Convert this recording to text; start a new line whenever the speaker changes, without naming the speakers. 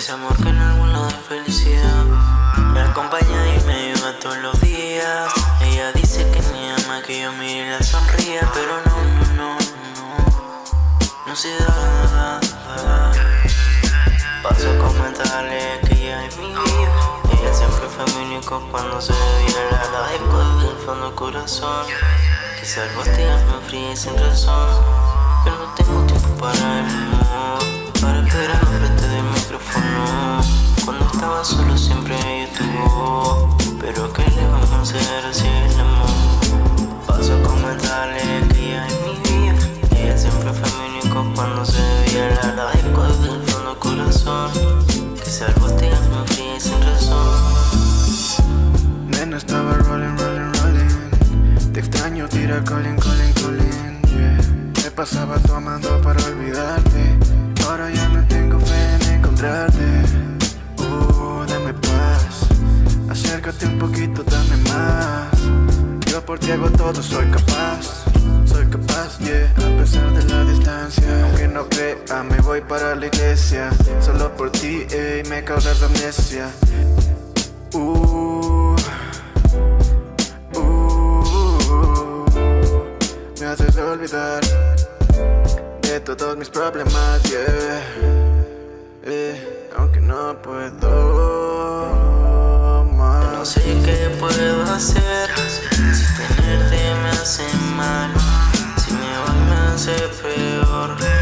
Ese amor que en algún lado es felicidad. Me acompaña y me lleva todos los días. Ella dice que me ama, que yo mire y la sonría Pero no, no, no, no. No se da, Paso a comentarle que ella es mi vida. Ella siempre fue mi único cuando se bebía La agradezco desde el fondo del corazón. Quizás vos te me fría y sin razón. Pero no tengo fríe sin razón.
Nena estaba rolling, rolling, rolling. Te extraño, tira calling, calling, calling. Me pasaba tomando para olvidarte. Ahora ya no tengo fe en encontrarte. Uh, dame paz. Acércate un poquito, dame más. Yo por ti hago todo, soy capaz. Soy capaz, yeah, a pesar de la distancia. Aunque no crea, me voy para la iglesia. Solo por ti, ey, me causas amnesia. Uh, uh, me haces olvidar de todos mis problemas, yeah. Eh, aunque no puedo más. No
sé qué puedo hacer hace peor